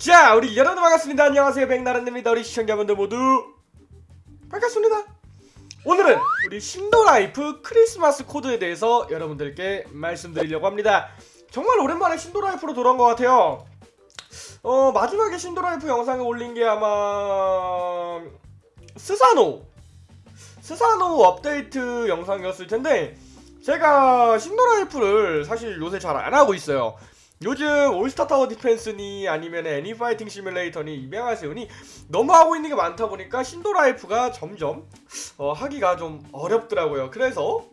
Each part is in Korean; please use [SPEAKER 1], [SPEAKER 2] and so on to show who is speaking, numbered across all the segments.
[SPEAKER 1] 자 우리 여러분 반갑습니다. 안녕하세요. 백나른입니다. 우리 시청자분들 모두 반갑습니다. 오늘은 우리 Shindo Life 크리스마스 코드에 대해서 여러분들께 말씀드리려고 합니다. 정말 오랜만에 Shindo Life로 돌아온 것 같아요. 어 마지막에 Shindo Life 영상을 올린 게 아마 스사노 스사노 업데이트 영상이었을 텐데 제가 Shindo Life를 사실 요새 잘 안 하고 있어요 요즘 All Star Tower Defense니 아니면 애니 Fighting Simulator니 입양하세요니 너무 하고 있는 게 많다 보니까 Shindo Life가 점점 어, 하기가 좀 어렵더라고요. 그래서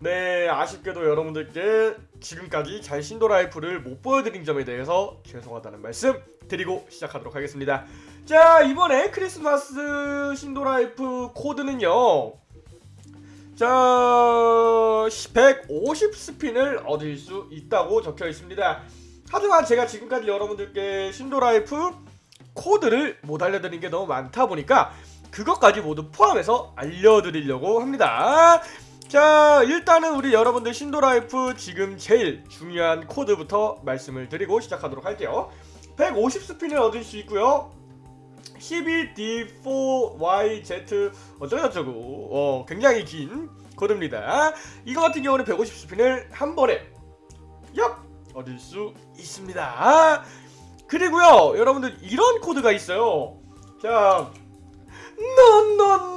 [SPEAKER 1] 네 아쉽게도 여러분들께 지금까지 잘 Shindo Life를 못 보여드린 점에 대해서 죄송하다는 말씀 드리고 시작하도록 하겠습니다. 자 이번에 크리스마스 Shindo Life 코드는요. 자, 150스핀을 얻을 수 있다고 적혀 있습니다. 하지만 제가 지금까지 여러분들께 신도라이프 코드를 못 알려드린 게 너무 많다 보니까 그것까지 모두 포함해서 알려드리려고 합니다. 자, 일단은 우리 여러분들 신도라이프 지금 제일 중요한 코드부터 말씀을 드리고 시작하도록 할게요. 150스핀을 얻을 수 있고요. 12D4YZ 어쩌고저쩌고 어, 굉장히 긴 코드입니다. 이거 같은 경우는 150스핀을 한 번에 얍! 얻을 수 있습니다. 그리고요 여러분들 이런 코드가 있어요. 자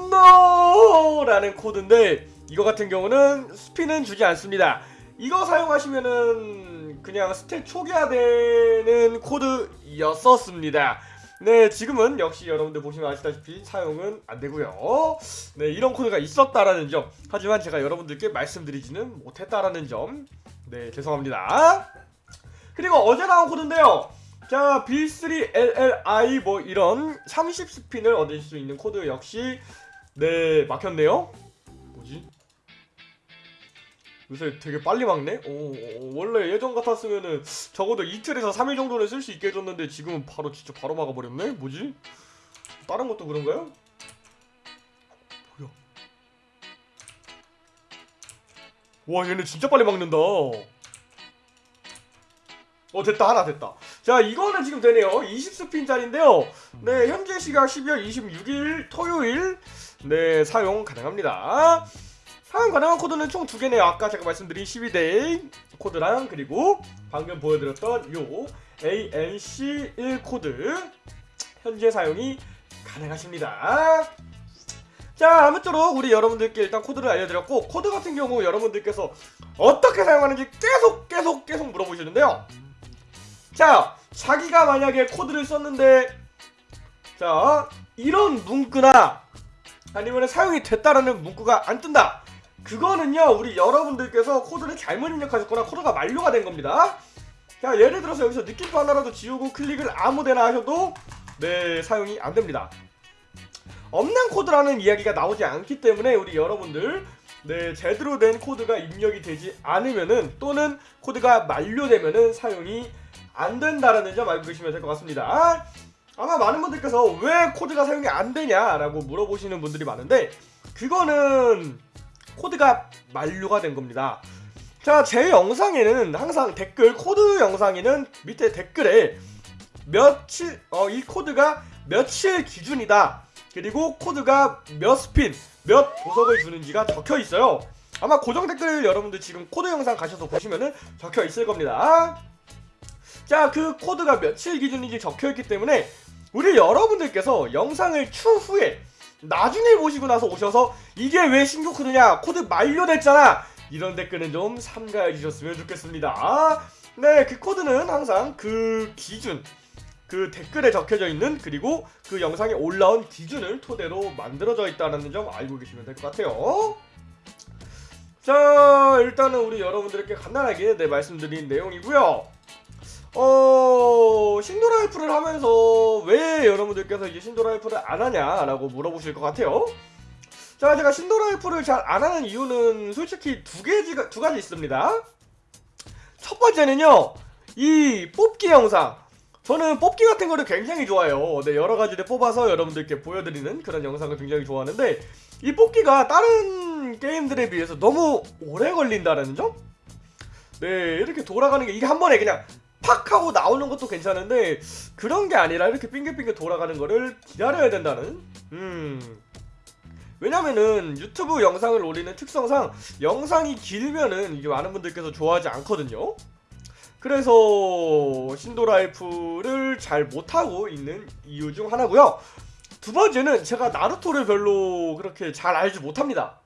[SPEAKER 1] no no no 라는 코드인데 이거 같은 경우는 스핀은 주지 않습니다. 이거 사용하시면은 그냥 stat 초기화되는 코드였었습니다 네 지금은 역시 여러분들 보시면 아시다시피 사용은 안되고요. 네 이런 코드가 있었다라는 점. 하지만 제가 여러분들께 말씀드리지는 못했다라는 점네 죄송합니다. 그리고 어제 나온 코드인데요. 자 B3LLI 뭐 이런 30스핀을 얻을 수 있는 코드 역시 네 막혔네요? 요새 되게 빨리 막네? 오, 원래 예전 같았으면은 적어도 이틀에서 3일 정도는 쓸 수 있게 해줬는데 지금은 바로 진짜 바로 막아버렸네? 뭐지? 다른 것도 그런가요? 뭐야? 와 얘네 진짜 빨리 막는다 어 됐다 하나 됐다 자 이거는 지금 되네요 20스핀짜리인데요 네 현재 시각 12월 26일 토요일 네 사용 가능합니다 사용 가능한 코드는 총 두 개네요. 아까 제가 말씀드린 12대 코드랑 그리고 방금 보여드렸던 요 ANC1 코드 현재 사용이 가능하십니다. 자 아무쪼록 우리 여러분들께 일단 코드를 알려드렸고 코드 같은 경우 여러분들께서 어떻게 사용하는지 계속 계속 계속 물어보시는데요. 자 자기가 만약에 코드를 썼는데 자 이런 문구나 아니면 사용이 됐다라는 문구가 안 뜬다. 그거는요 우리 여러분들께서 코드를 잘못 입력하셨거나 코드가 만료가 된 겁니다. 자 예를 들어서 여기서 느낌표 하나라도 지우고 클릭을 아무데나 하셔도 네 사용이 안됩니다. 없는 코드라는 이야기가 나오지 않기 때문에 우리 여러분들 네 제대로 된 코드가 입력이 되지 않으면은 또는 코드가 만료되면은 사용이 안 된다라는 점 알고 계시면 될 것 같습니다. 아마 많은 분들께서 왜 코드가 사용이 안 되냐라고 물어보시는 분들이 많은데 그거는 코드가 만료가 된 겁니다. 자 제 영상에는 항상 댓글 코드 영상에는 밑에 댓글에 며칠 어 이 코드가 며칠 기준이다. 그리고 코드가 몇 스핀 몇 보석을 주는지가 적혀 있어요. 아마 고정 댓글 여러분들 지금 코드 영상 가셔서 보시면은 적혀 있을 겁니다. 자 그 코드가 며칠 기준인지 적혀 있기 때문에 우리 여러분들께서 영상을 추후에 나중에 보시고 나서 오셔서 이게 왜 신규 코드냐 코드 만료됐잖아. 이런 댓글은 좀 삼가해 주셨으면 좋겠습니다. 네그 코드는 항상 그 기준 그 댓글에 적혀져 있는 그리고 그 영상에 올라온 기준을 토대로 만들어져 있다는 점 알고 계시면 될 것 같아요. 자 일단은 우리 여러분들께 간단하게 네 말씀드린 내용이고요 어 신도라이프를 하면서 왜 여러분들께서 이제 신도라이프를 안 하냐라고 물어보실 것 같아요. 자 제가 신도라이프를 잘 안 하는 이유는 솔직히 두 개지가 두 가지 있습니다. 첫 번째는요 이 뽑기 영상. 저는 뽑기 같은 거를 굉장히 좋아해요. 네 여러 가지를 뽑아서 여러분들께 보여드리는 그런 영상을 굉장히 좋아하는데 이 뽑기가 다른 게임들에 비해서 너무 오래 걸린다는 점? 네 이렇게 돌아가는 게 이게 한 번에 그냥 팍 하고 나오는 것도 괜찮은데 그런 게 아니라 이렇게 빙글빙글 돌아가는 거를 기다려야 된다는? 음. 왜냐면은 유튜브 영상을 올리는 특성상 영상이 길면은 이게 많은 분들께서 좋아하지 않거든요. 그래서 신도라이프를 잘 못하고 있는 이유 중 하나고요. 두 번째는 제가 나루토를 별로 그렇게 잘 알지 못합니다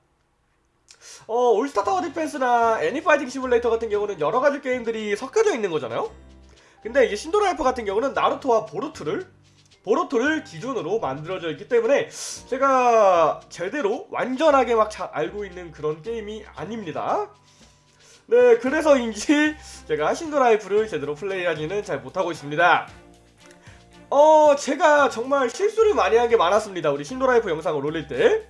[SPEAKER 1] 어, All Star Tower Defense나 애니 Fighting Simulator 같은 경우는 여러 가지 게임들이 섞여져 있는 거잖아요. 근데 이제 Shindo Life 같은 경우는 나루토와 보루토를 보루토를 기준으로 만들어져 있기 때문에 제가 제대로 완전하게 막 잘 알고 있는 그런 게임이 아닙니다. 네, 그래서인지 제가 Shindo Life를 제대로 플레이하지는 잘 못하고 있습니다. 어, 제가 정말 실수를 많이 한 게 많았습니다. 우리 Shindo Life 영상을 올릴 때.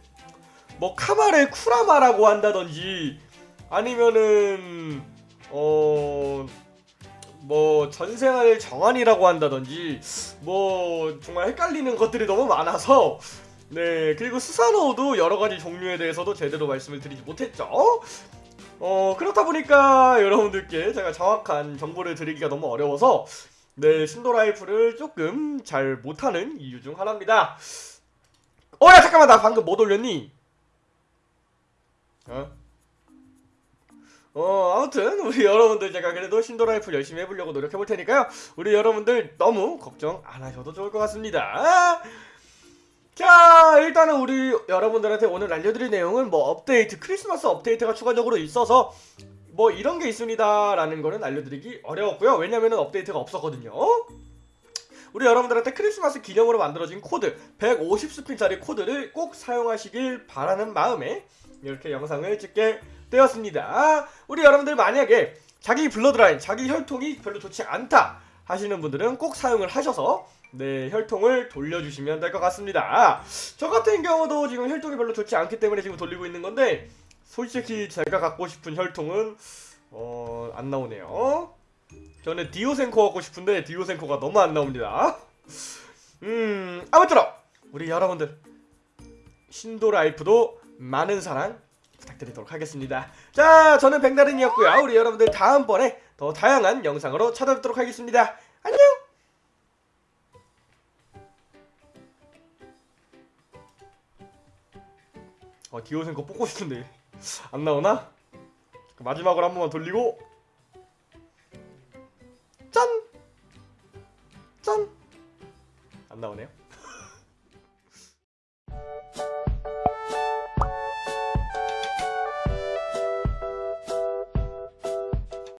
[SPEAKER 1] 뭐 카마를 쿠라마라고 한다든지 아니면은 어 뭐 전생을 정한이라고 한다든지 뭐 정말 헷갈리는 것들이 너무 많아서 네 그리고 스사노도 여러 가지 종류에 대해서도 제대로 말씀을 드리지 못했죠. 어 그렇다 보니까 여러분들께 제가 정확한 정보를 드리기가 너무 어려워서 네 신도라이프를 조금 잘 못하는 이유 중 하나입니다. 어야 잠깐만 나 방금 못 올렸니? 어? 어 아무튼 우리 여러분들 제가 그래도 신도라이프 열심히 해보려고 노력해볼 테니까요. 우리 여러분들 너무 걱정 안 하셔도 좋을 것 같습니다. 자 일단은 우리 여러분들한테 오늘 알려드릴 내용은 뭐 업데이트 크리스마스 업데이트가 추가적으로 있어서 뭐 이런 게 있습니다 라는 거는 알려드리기 어려웠고요. 왜냐면은 업데이트가 없었거든요. 우리 여러분들한테 크리스마스 기념으로 만들어진 코드 150스핀짜리 코드를 꼭 사용하시길 바라는 마음에 이렇게 영상을 찍게 되었습니다. 우리 여러분들 만약에 자기 bloodline, 자기 혈통이 별로 좋지 않다 하시는 분들은 꼭 사용을 하셔서 네 혈통을 돌려주시면 될 것 같습니다. 저 같은 경우도 지금 혈통이 별로 좋지 않기 때문에 지금 돌리고 있는 건데 솔직히 제가 갖고 싶은 혈통은 어, 안 나오네요. 저는 디오센코 갖고 싶은데 디오센코가 너무 안 나옵니다. 음 아무쪼록 우리 여러분들 신도라이프도 많은 사랑 부탁드리도록 하겠습니다. 자, 저는 백나른이었고요. 우리 여러분들 다음번에 더 다양한 영상으로 찾아뵙도록 하겠습니다. 안녕! 어, 디오센 거 뽑고 싶은데 안 나오나? 마지막으로 한 번만 돌리고 짠! 짠! 안 나오네요.